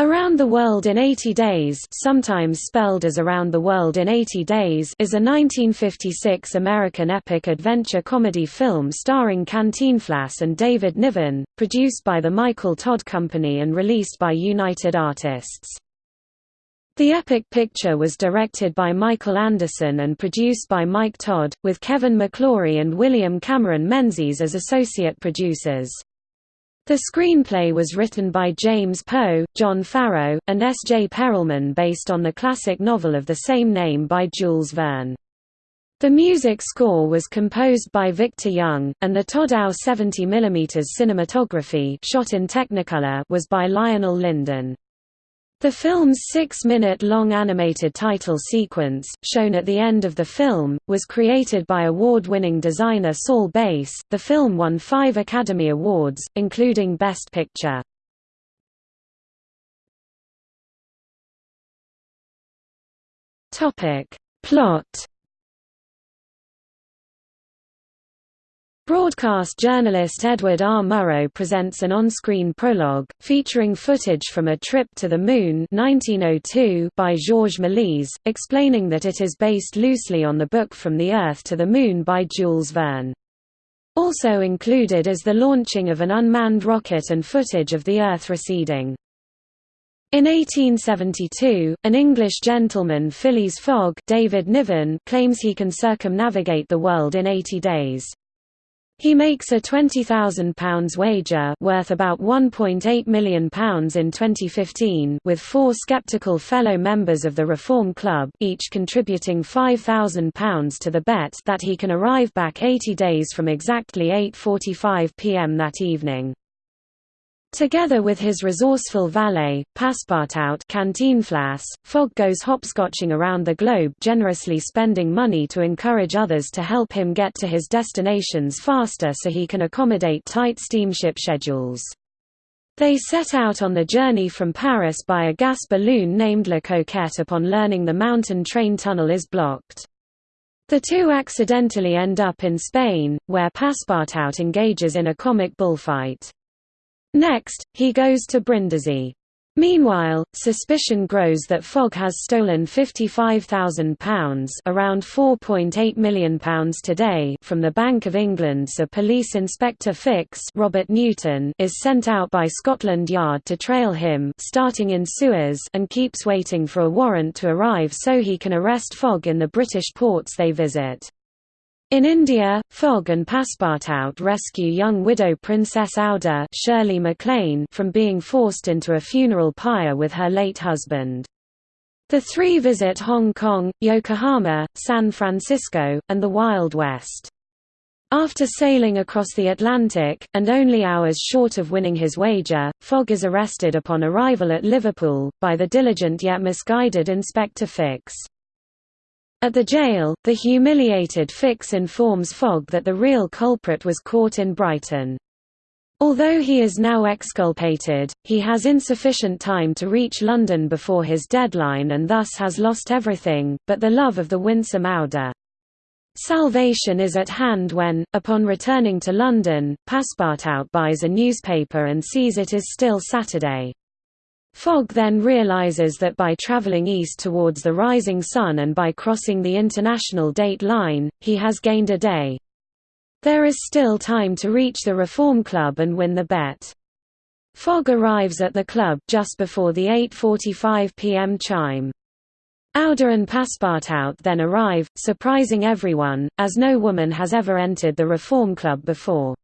Around the World in 80 Days sometimes spelled as Around the World in 80 Days is a 1956 American epic adventure comedy film starring Cantinflas and David Niven, produced by the Michael Todd Company and released by United Artists. The epic picture was directed by Michael Anderson and produced by Mike Todd, with Kevin McClory and William Cameron Menzies as associate producers. The screenplay was written by James Poe, John Farrow, and S. J. Perelman based on the classic novel of the same name by Jules Verne. The music score was composed by Victor Young, and the Todd-AO 70mm cinematography shot in Technicolor was by Lionel Lindon. The film's six-minute-long animated title sequence, shown at the end of the film, was created by award-winning designer Saul Bass. The film won five Academy Awards, including Best Picture. Topic. Plot Broadcast journalist Edward R. Murrow presents an on-screen prologue, featuring footage from A Trip to the Moon 1902 by Georges Méliès, explaining that it is based loosely on the book From the Earth to the Moon by Jules Verne. Also included is the launching of an unmanned rocket and footage of the Earth receding. In 1872, an English gentleman Phileas Fogg David Niven claims he can circumnavigate the world in 80 days. He makes a £20,000 wager worth about £1.8 million in 2015 with four skeptical fellow members of the Reform Club each contributing £5,000 to the bet that he can arrive back 80 days from exactly 8.45 pm that evening. Together with his resourceful valet, Passepartout Cantinflas, Fogg goes hopscotching around the globe generously spending money to encourage others to help him get to his destinations faster so he can accommodate tight steamship schedules. They set out on the journey from Paris by a gas balloon named La Coquette upon learning the mountain train tunnel is blocked. The two accidentally end up in Spain, where Passepartout engages in a comic bullfight. Next, he goes to Brindisi. Meanwhile, suspicion grows that Fogg has stolen £55,000 around £4.8 million today from the Bank of England so Police Inspector Fix Robert Newton is sent out by Scotland Yard to trail him starting in Suez and keeps waiting for a warrant to arrive so he can arrest Fogg in the British ports they visit. In India, Fogg and Passepartout rescue young widow Princess Aouda Shirley MacLaine from being forced into a funeral pyre with her late husband. The three visit Hong Kong, Yokohama, San Francisco, and the Wild West. After sailing across the Atlantic, and only hours short of winning his wager, Fogg is arrested upon arrival at Liverpool, by the diligent yet misguided Inspector Fix. At the jail, the humiliated Fix informs Fogg that the real culprit was caught in Brighton. Although he is now exculpated, he has insufficient time to reach London before his deadline and thus has lost everything, but the love of the winsome Aouda. Salvation is at hand when, upon returning to London, Passepartout buys a newspaper and sees it is still Saturday. Fogg then realizes that by traveling east towards the rising sun and by crossing the international date line, he has gained a day. There is still time to reach the Reform Club and win the bet. Fogg arrives at the club just before the 8.45 pm chime. Aouda and Passepartout then arrive, surprising everyone, as no woman has ever entered the Reform Club before.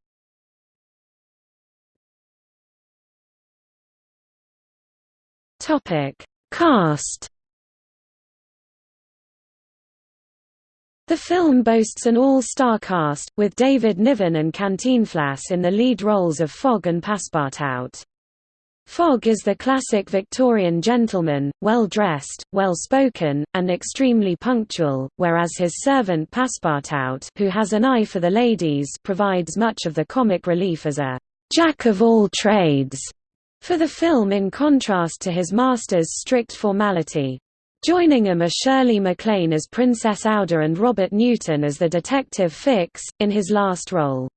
Topic: Cast. The film boasts an all-star cast, with David Niven and Cantinflas in the lead roles of Fogg and Passepartout. Fogg is the classic Victorian gentleman, well-dressed, well-spoken, and extremely punctual, whereas his servant Passepartout who has an eye for the ladies provides much of the comic relief as a «jack of all trades» for the film in contrast to his master's strict formality. Joining him are Shirley MacLaine as Princess Aouda and Robert Newton as the detective Fix, in his last role.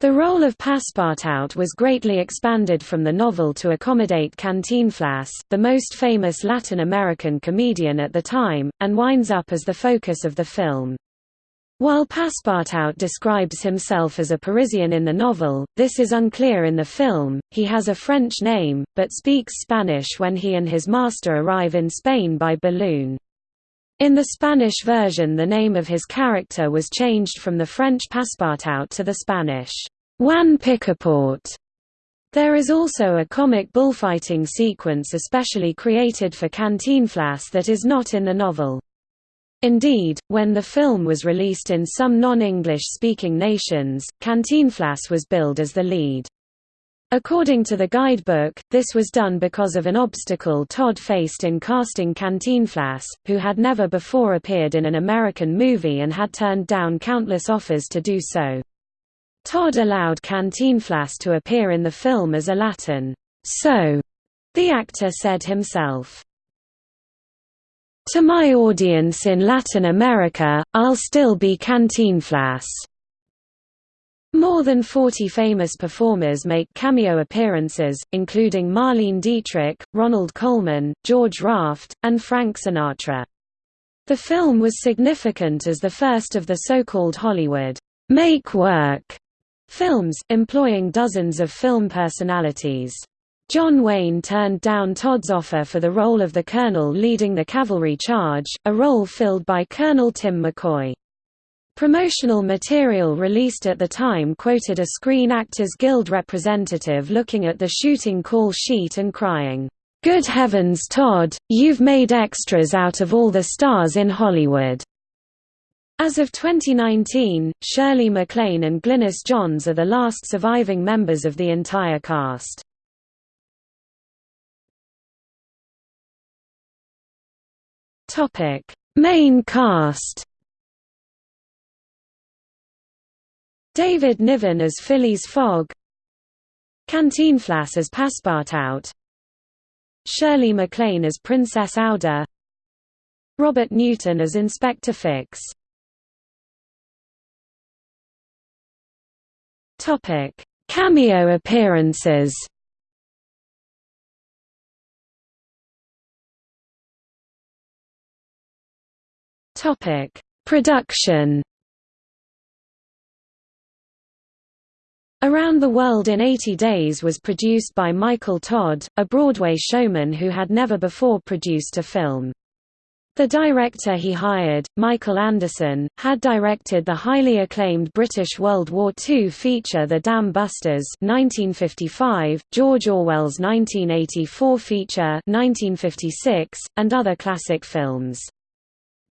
The role of Passepartout was greatly expanded from the novel to accommodate Cantinflas, the most famous Latin American comedian at the time, and winds up as the focus of the film. While Passepartout describes himself as a Parisian in the novel, this is unclear in the film. He has a French name, but speaks Spanish when he and his master arrive in Spain by balloon. In the Spanish version the name of his character was changed from the French Passepartout to the Spanish Juan Picaport. There is also a comic bullfighting sequence especially created for Cantinflas that is not in the novel. Indeed, when the film was released in some non-English speaking nations, Cantinflas was billed as the lead. According to the guidebook, this was done because of an obstacle Todd faced in casting Cantinflas, who had never before appeared in an American movie and had turned down countless offers to do so. Todd allowed Cantinflas to appear in the film as a Latin, so, the actor said himself. To my audience in Latin America, I'll still be Cantinflas. More than 40 famous performers make cameo appearances, including Marlene Dietrich, Ronald Colman, George Raft, and Frank Sinatra. The film was significant as the first of the so-called Hollywood make work films, employing dozens of film personalities. John Wayne turned down Todd's offer for the role of the colonel leading the cavalry charge, a role filled by Colonel Tim McCoy. Promotional material released at the time quoted a Screen Actors Guild representative looking at the shooting call sheet and crying, "'Good heavens Todd, you've made extras out of all the stars in Hollywood!' As of 2019, Shirley MacLaine and Glynis Johns are the last surviving members of the entire cast. Main cast. David Niven as Phileas Fogg. Cantinflas as Passepartout Shirley MacLaine as Princess Aouda. Robert Newton as Inspector Fix. Topic: Cameo appearances. Topic: Production. Around the World in 80 Days was produced by Michael Todd, a Broadway showman who had never before produced a film. The director he hired, Michael Anderson, had directed the highly acclaimed British World War II feature The Dam Busters 1955, George Orwell's 1984 feature 1956, and other classic films.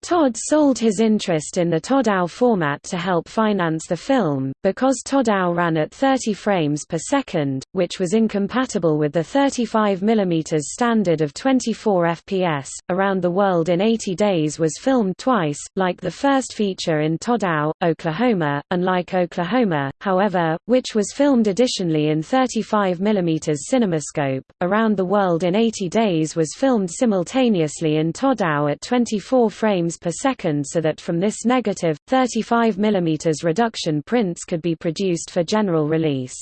Todd sold his interest in the Todd-AO format to help finance the film, because Todd-AO ran at 30 frames per second, which was incompatible with the 35 mm standard of 24 fps. Around the World in 80 Days was filmed twice, like the first feature in Todd-AO, Oklahoma, unlike Oklahoma, however, which was filmed additionally in 35 mm CinemaScope. Around the World in 80 Days was filmed simultaneously in Todd-AO at 24 frames per second so that from this negative, 35 mm reduction prints could be produced for general release.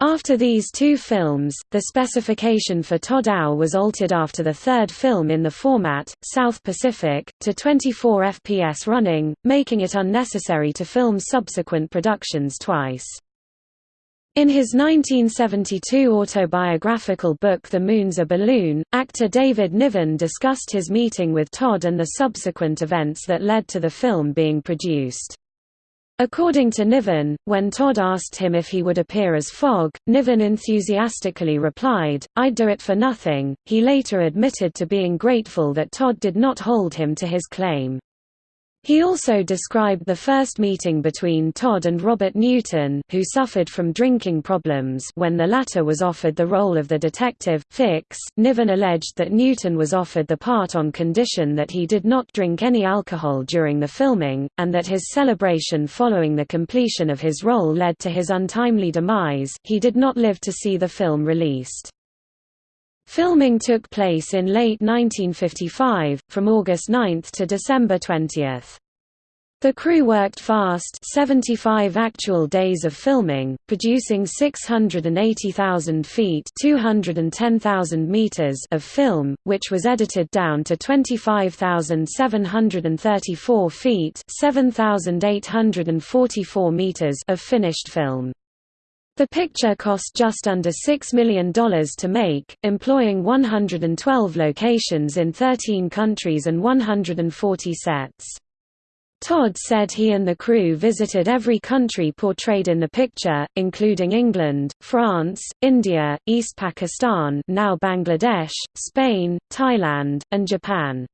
After these two films, the specification for Todd-AO was altered after the third film in the format, South Pacific, to 24 fps running, making it unnecessary to film subsequent productions twice. In his 1972 autobiographical book The Moon's a Balloon, actor David Niven discussed his meeting with Todd and the subsequent events that led to the film being produced. According to Niven, when Todd asked him if he would appear as Fogg, Niven enthusiastically replied, I'd do it for nothing. He later admitted to being grateful that Todd did not hold him to his claim. He also described the first meeting between Todd and Robert Newton who suffered from drinking problems when the latter was offered the role of the detective, Fix. Niven alleged that Newton was offered the part on condition that he did not drink any alcohol during the filming, and that his celebration following the completion of his role led to his untimely demise. He did not live to see the film released. Filming took place in late 1955, from August 9 to December 20. The crew worked fast 75 actual days of filming, producing 680,000 feet 210,000 meters of film, which was edited down to 25,734 feet 7,844 meters of finished film. The picture cost just under $6 million to make, employing 112 locations in 13 countries and 140 sets. Todd said he and the crew visited every country portrayed in the picture, including England, France, India, East Pakistan now Bangladesh, Spain, Thailand, and Japan.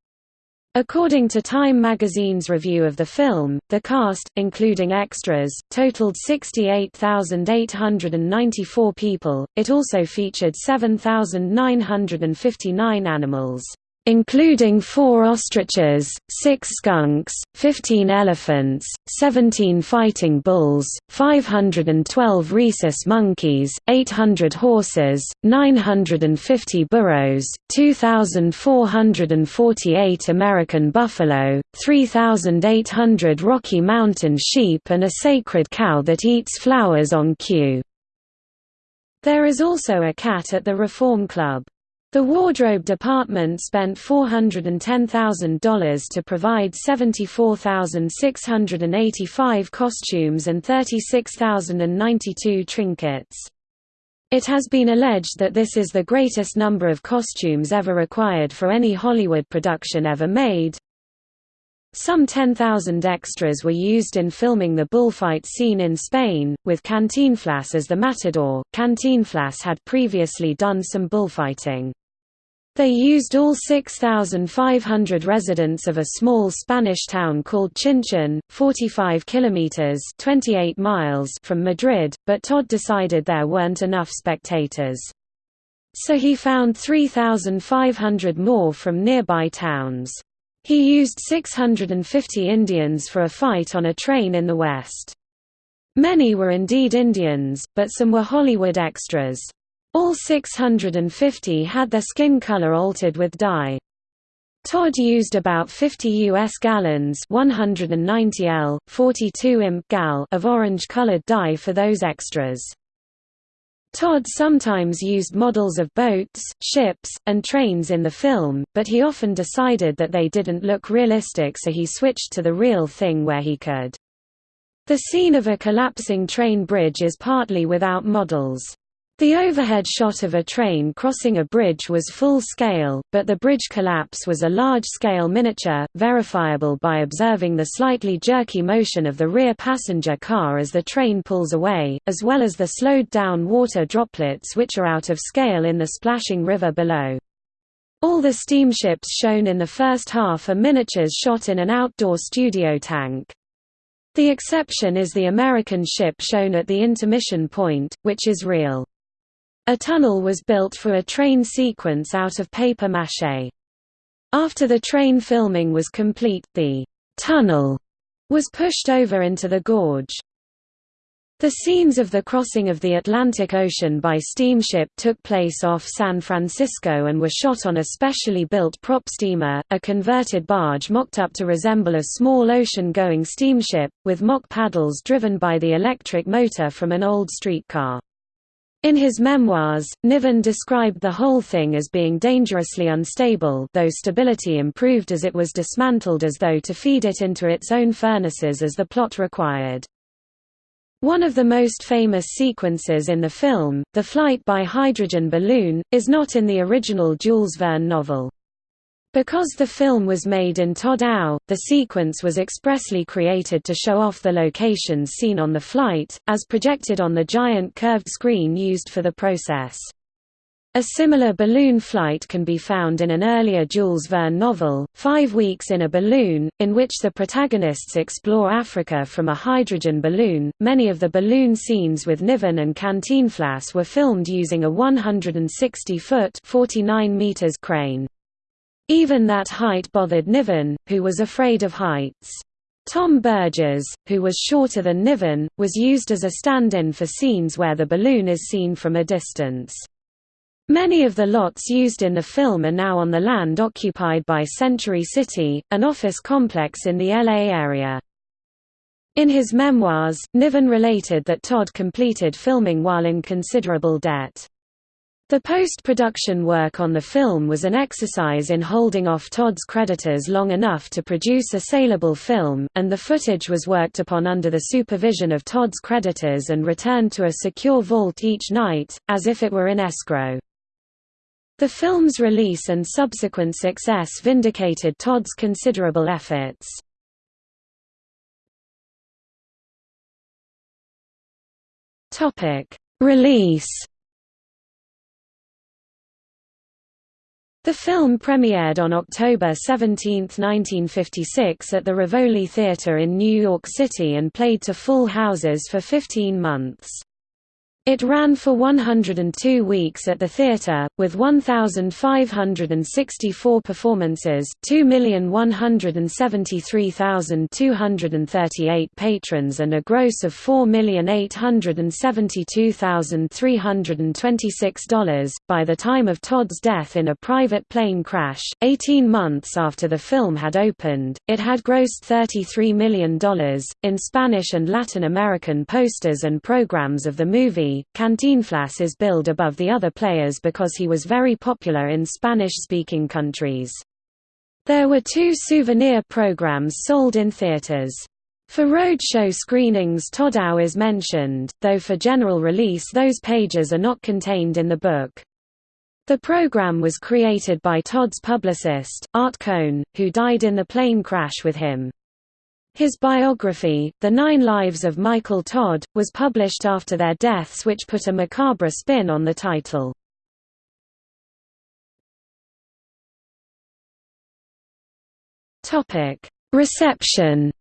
According to Time magazine's review of the film, the cast, including extras, totaled 68,894 people. It also featured 7,959 animals including four ostriches, six skunks, 15 elephants, 17 fighting bulls, 512 rhesus monkeys, 800 horses, 950 burros, 2,448 American buffalo, 3,800 Rocky Mountain sheep and a sacred cow that eats flowers on cue. There is also a cat at the Reform Club. The wardrobe department spent $410,000 to provide 74,685 costumes and 36,092 trinkets. It has been alleged that this is the greatest number of costumes ever required for any Hollywood production ever made. Some 10,000 extras were used in filming the bullfight scene in Spain, with Cantinflas as the matador. Cantinflas had previously done some bullfighting. They used all 6,500 residents of a small Spanish town called Chinchon, 45 kilometers (28 miles) from Madrid, but Todd decided there weren't enough spectators. So he found 3,500 more from nearby towns. He used 650 Indians for a fight on a train in the west. Many were indeed Indians, but some were Hollywood extras. All 650 had their skin color altered with dye. Todd used about 50 U.S. gallons 190 L, 42 imp gal of orange-colored dye for those extras. Todd sometimes used models of boats, ships, and trains in the film, but he often decided that they didn't look realistic so he switched to the real thing where he could. The scene of a collapsing train bridge is partly without models. The overhead shot of a train crossing a bridge was full scale, but the bridge collapse was a large-scale miniature, verifiable by observing the slightly jerky motion of the rear passenger car as the train pulls away, as well as the slowed-down water droplets which are out of scale in the splashing river below. All the steamships shown in the first half are miniatures shot in an outdoor studio tank. The exception is the American ship shown at the intermission point, which is real. A tunnel was built for a train sequence out of paper maché. After the train filming was complete, the tunnel was pushed over into the gorge. The scenes of the crossing of the Atlantic Ocean by steamship took place off San Francisco and were shot on a specially built prop steamer, a converted barge mocked up to resemble a small ocean-going steamship, with mock paddles driven by the electric motor from an old streetcar. In his memoirs, Niven described the whole thing as being dangerously unstable though stability improved as it was dismantled as though to feed it into its own furnaces as the plot required. One of the most famous sequences in the film, the flight by hydrogen balloon, is not in the original Jules Verne novel. Because the film was made in Todd-AO, the sequence was expressly created to show off the locations seen on the flight, as projected on the giant curved screen used for the process. A similar balloon flight can be found in an earlier Jules Verne novel, Five Weeks in a Balloon, in which the protagonists explore Africa from a hydrogen balloon. Many of the balloon scenes with Niven and Cantinflas were filmed using a 160 foot (49 meters) crane. Even that height bothered Niven, who was afraid of heights. Tom Burgess, who was shorter than Niven, was used as a stand-in for scenes where the balloon is seen from a distance. Many of the lots used in the film are now on the land occupied by Century City, an office complex in the LA area. In his memoirs, Niven related that Todd completed filming while in considerable debt. The post-production work on the film was an exercise in holding off Todd's creditors long enough to produce a saleable film, and the footage was worked upon under the supervision of Todd's creditors and returned to a secure vault each night, as if it were in escrow. The film's release and subsequent success vindicated Todd's considerable efforts. Release The film premiered on October 17, 1956 at the Rivoli Theatre in New York City and played to full houses for 15 months. It ran for 102 weeks at the theatre, with 1,564 performances 2,173,238 patrons and a gross of $4,872,326. By the time of Todd's death in a private plane crash, 18 months after the film had opened, it had grossed $33 million. In Spanish and Latin American posters and programs of the movie, Cantinflas is billed above the other players because he was very popular in Spanish-speaking countries. There were two souvenir programs sold in theaters. For roadshow screenings Todd-AO is mentioned, though for general release those pages are not contained in the book. The program was created by Todd's publicist, Art Cohn, who died in the plane crash with him. His biography, The Nine Lives of Michael Todd, was published after their deaths which put a macabre spin on the title. Reception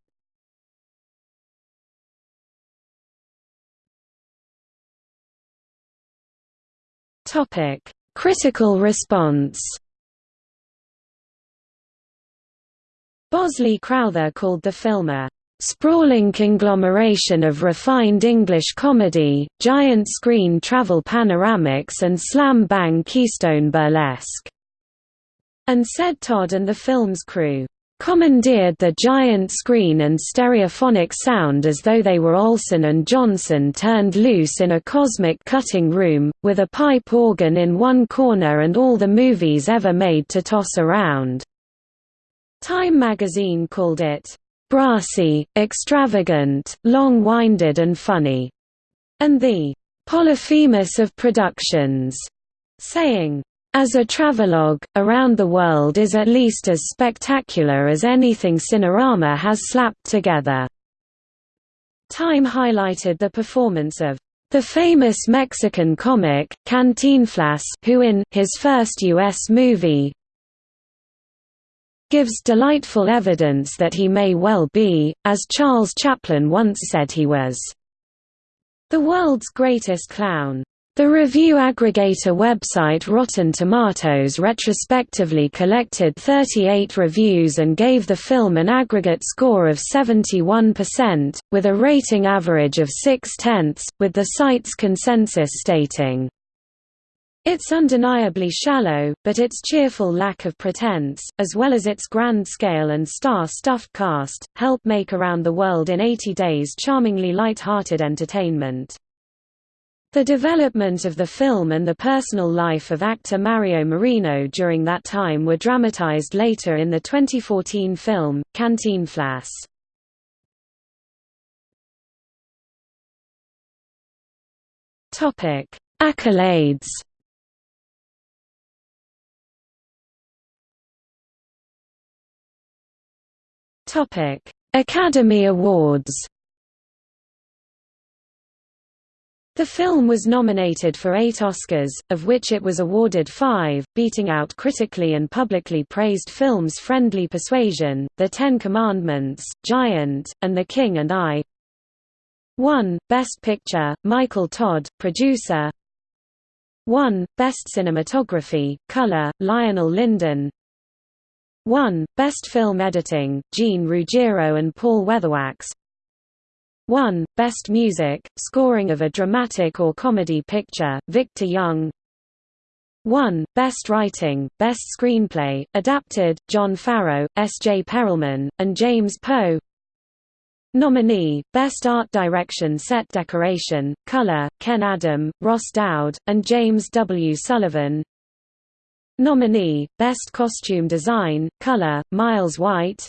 Critical response Bosley Crowther called the film a sprawling conglomeration of refined English comedy, giant screen travel panoramics and slam-bang keystone burlesque", and said Todd and the film's crew, "...commandeered the giant screen and stereophonic sound as though they were Olson and Johnson turned loose in a cosmic cutting room, with a pipe organ in one corner and all the movies ever made to toss around." Time magazine called it, "...brassy, extravagant, long-winded and funny", and the "...Polyphemus of productions", saying, as a travelogue, Around the World is at least as spectacular as anything Cinerama has slapped together." Time highlighted the performance of the famous Mexican comic, Cantinflas who in his first U.S. movie, gives delightful evidence that he may well be, as Charles Chaplin once said he was, the world's greatest clown. The review aggregator website Rotten Tomatoes retrospectively collected 38 reviews and gave the film an aggregate score of 71%, with a rating average of 6 tenths, with the site's consensus stating, it's undeniably shallow, but its cheerful lack of pretense, as well as its grand scale and star-stuffed cast, help make Around the World in 80 Days charmingly light-hearted entertainment. The development of the film and the personal life of actor Mario Moreno during that time were dramatized later in the 2014 film, Cantinflas. Accolades Topic: Academy Awards. The film was nominated for eight Oscars, of which it was awarded five, beating out critically and publicly praised films Friendly Persuasion, The Ten Commandments, Giant, and The King and I. 1. Best Picture, Michael Todd, producer 1. Best Cinematography, Color, Lionel Lindon 1. Best Film Editing, Gene Ruggiero and Paul Weatherwax 1. Best Music, Scoring of a Dramatic or Comedy Picture, Victor Young 1. Best Writing, Best Screenplay, Adapted, John Farrow, S. J. Perelman, and James Poe Nominee, Best Art Direction Set Decoration, Color, Ken Adam, Ross Dowd, and James W. Sullivan Nominee, Best Costume Design, Color, Miles White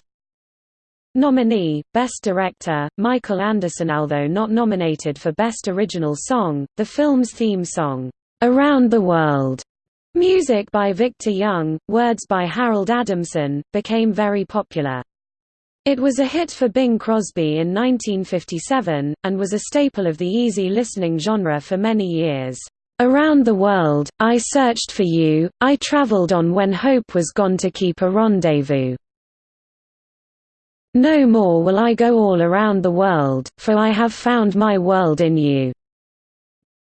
Nominee, Best Director, Michael Anderson Although not nominated for Best Original Song, the film's theme song, "'Around the World' music by Victor Young, words by Harold Adamson, became very popular. It was a hit for Bing Crosby in 1957, and was a staple of the easy listening genre for many years. Around the world, I searched for you, I traveled on when hope was gone to keep a rendezvous. No more will I go all around the world, for I have found my world in you.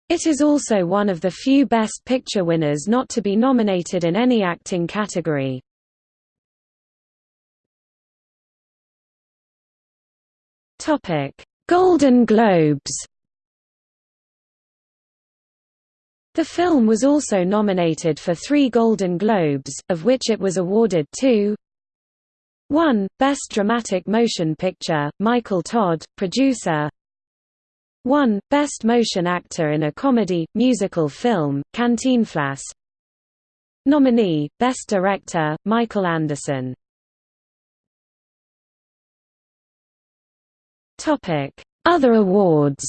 It is also one of the few Best Picture winners not to be nominated in any acting category. Golden Globes The film was also nominated for three Golden Globes, of which it was awarded two 1. Best Dramatic Motion Picture, Michael Todd, producer 1. Best Motion Actor in a Comedy, Musical Film, Cantinflas Nominee, Best Director, Michael Anderson Other awards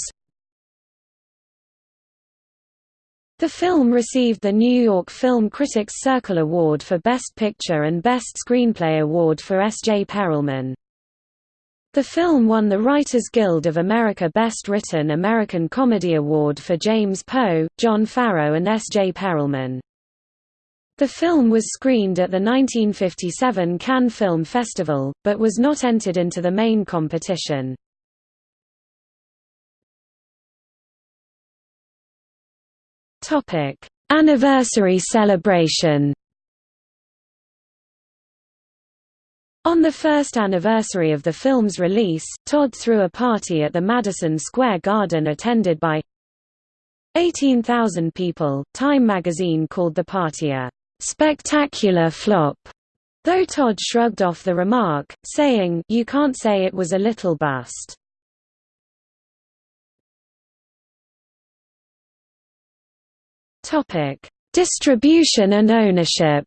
The film received the New York Film Critics Circle Award for Best Picture and Best Screenplay Award for S. J. Perelman. The film won the Writers Guild of America Best Written American Comedy Award for James Poe, John Farrow and S. J. Perelman. The film was screened at the 1957 Cannes Film Festival, but was not entered into the main competition. Topic: Anniversary celebration. On the first anniversary of the film's release, Todd threw a party at the Madison Square Garden attended by 18,000 people. Time magazine called the party a spectacular flop, though Todd shrugged off the remark, saying, You can't say it was a little bust. Topic: Distribution and ownership.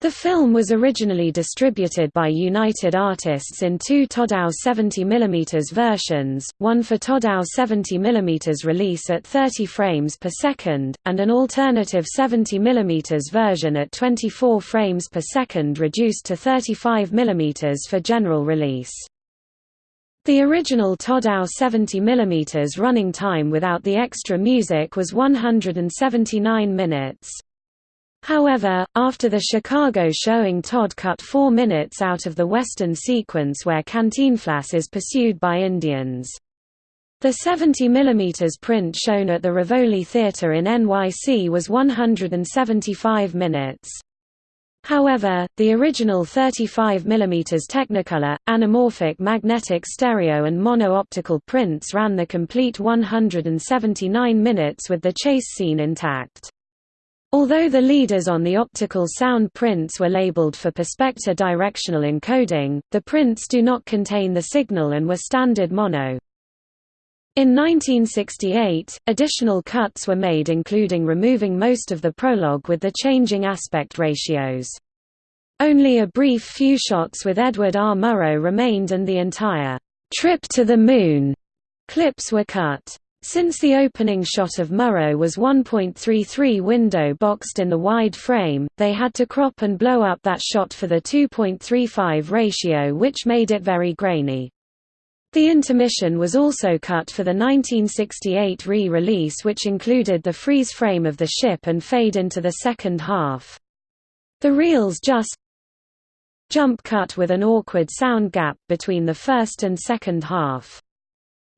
The film was originally distributed by United Artists in two Todd-AO 70mm versions, one for Todd-AO 70mm release at 30 frames per second, and an alternative 70mm version at 24 frames per second reduced to 35mm for general release. The original Todd-AO 70mm running time without the extra music was 179 minutes. However, after the Chicago showing Todd cut four minutes out of the western sequence where Cantinflas is pursued by Indians. The 70mm print shown at the Rivoli Theatre in NYC was 175 minutes. However, the original 35 mm Technicolor, anamorphic magnetic stereo and mono-optical prints ran the complete 179 minutes with the chase scene intact. Although the leaders on the optical sound prints were labeled for Perspecta directional encoding, the prints do not contain the signal and were standard mono. In 1968, additional cuts were made including removing most of the prologue with the changing aspect ratios. Only a brief few shots with Edward R. Murrow remained and the entire «trip to the moon» clips were cut. Since the opening shot of Murrow was 1.33 window boxed in the wide frame, they had to crop and blow up that shot for the 2.35 ratio which made it very grainy. The intermission was also cut for the 1968 re-release which included the freeze frame of the ship and fade into the second half. The reels just jump cut with an awkward sound gap between the first and second half.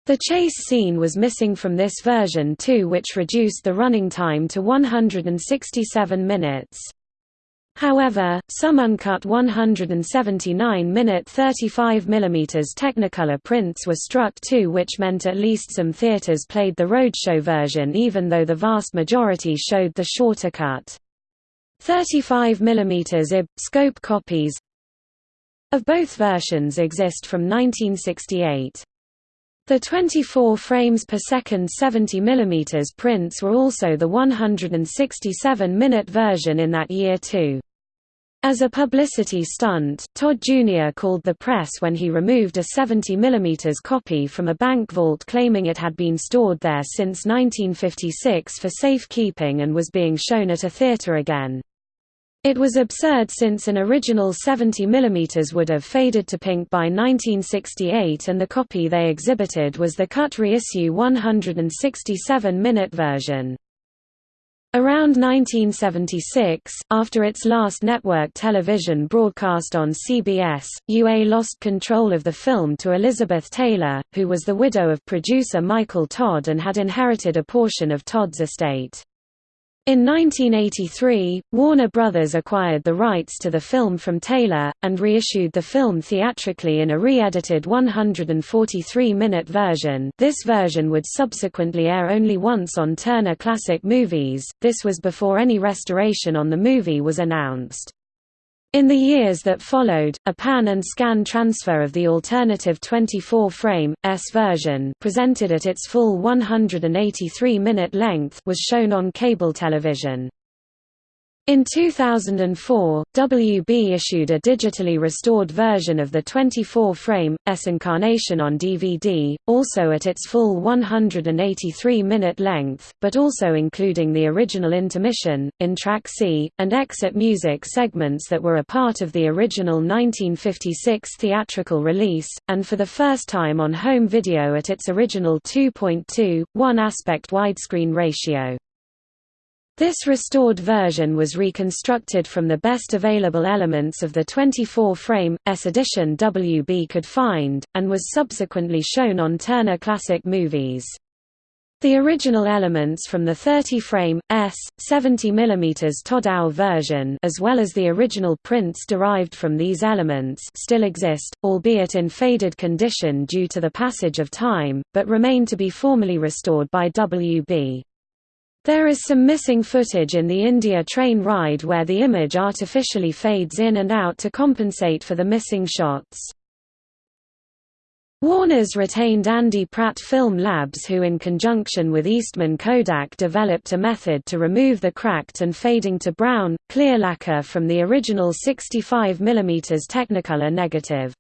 The chase scene was missing from this version too which reduced the running time to 167 minutes. However, some uncut 179-minute 35mm Technicolor prints were struck too which meant at least some theaters played the roadshow version even though the vast majority showed the shorter cut. 35mm IB, scope copies of both versions exist from 1968. The 24 frames per second 70 mm prints were also the 167-minute version in that year too. As a publicity stunt, Todd Jr. called the press when he removed a 70 mm copy from a bank vault claiming it had been stored there since 1956 for safekeeping and was being shown at a theater again. It was absurd since an original 70 mm would have faded to pink by 1968 and the copy they exhibited was the cut reissue 167-minute version. Around 1976, after its last network television broadcast on CBS, UA lost control of the film to Elizabeth Taylor, who was the widow of producer Michael Todd and had inherited a portion of Todd's estate. In 1983, Warner Brothers acquired the rights to the film from Taylor, and reissued the film theatrically in a re-edited 143-minute version this version would subsequently air only once on Turner Classic Movies, this was before any restoration on the movie was announced. In the years that followed, a pan and scan transfer of the alternative 24-frame, S version presented at its full 183-minute length was shown on cable television. In 2004, WB issued a digitally restored version of the 24-frame, S incarnation on DVD, also at its full 183-minute length, but also including the original intermission, entr'acte, and exit music segments that were a part of the original 1956 theatrical release, and for the first time on home video at its original 2.2, 1 aspect widescreen ratio. This restored version was reconstructed from the best available elements of the 24-frame, S edition WB could find, and was subsequently shown on Turner Classic Movies. The original elements from the 30-frame, S, 70mm Todd-AO version as well as the original prints derived from these elements still exist, albeit in faded condition due to the passage of time, but remain to be formally restored by WB. There is some missing footage in the India train ride where the image artificially fades in and out to compensate for the missing shots. Warner's retained Andy Pratt Film Labs who in conjunction with Eastman Kodak developed a method to remove the cracked and fading to brown, clear lacquer from the original 65 mm Technicolor negative.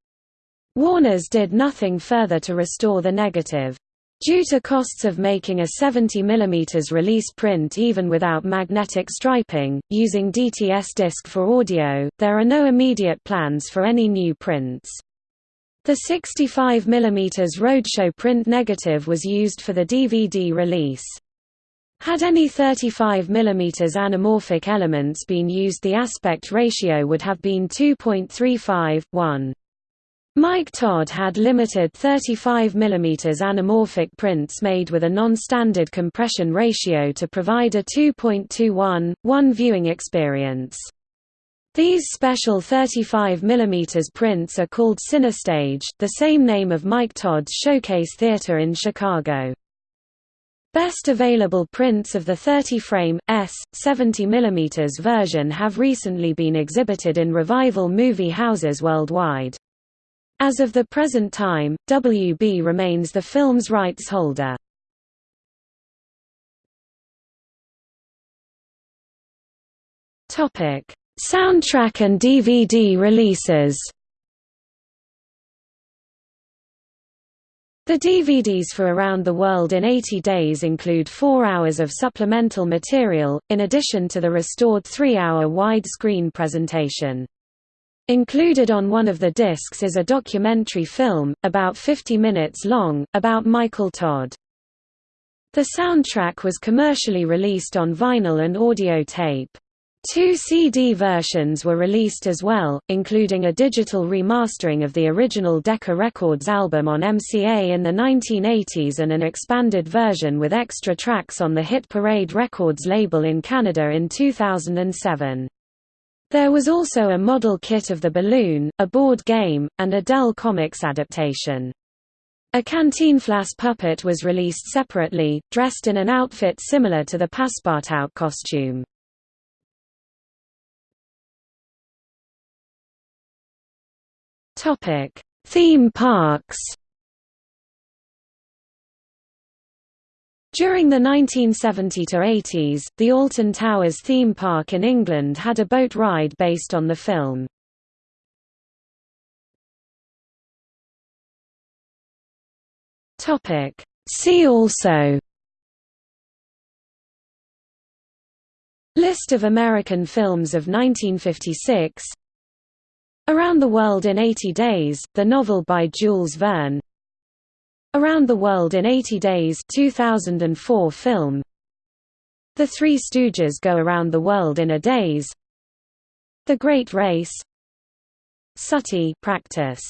Warner's did nothing further to restore the negative. Due to costs of making a 70 mm release print even without magnetic striping, using DTS disc for audio, there are no immediate plans for any new prints. The 65 mm roadshow print negative was used for the DVD release. Had any 35 mm anamorphic elements been used the aspect ratio would have been 2.35, 1. Mike Todd had limited 35 mm anamorphic prints made with a non-standard compression ratio to provide a 2.21, 1 viewing experience. These special 35 mm prints are called Cinestage, the same name of Mike Todd's Showcase Theater in Chicago. Best available prints of the 30-frame, S, 70 mm version have recently been exhibited in revival movie houses worldwide. As of the present time, WB remains the film's rights holder. Topic: Soundtrack and DVD releases. The DVDs for Around the World in 80 Days include four hours of supplemental material, in addition to the restored three-hour wide-screen presentation. Included on one of the discs is a documentary film, about 50 minutes long, about Michael Todd. The soundtrack was commercially released on vinyl and audio tape. Two CD versions were released as well, including a digital remastering of the original Decca Records album on MCA in the 1980s and an expanded version with extra tracks on the Hit Parade Records label in Canada in 2007. There was also a model kit of the balloon, a board game, and a Dell Comics adaptation. A Cantinflas puppet was released separately, dressed in an outfit similar to the Passepartout costume. Theme parks. During the 1970–80s, the Alton Towers theme park in England had a boat ride based on the film. See also List of American films of 1956 Around the World in 80 Days, the novel by Jules Verne Around the World in 80 Days 2004 film. The Three Stooges Go Around the World in a Daze. The Great Race. Sooty practice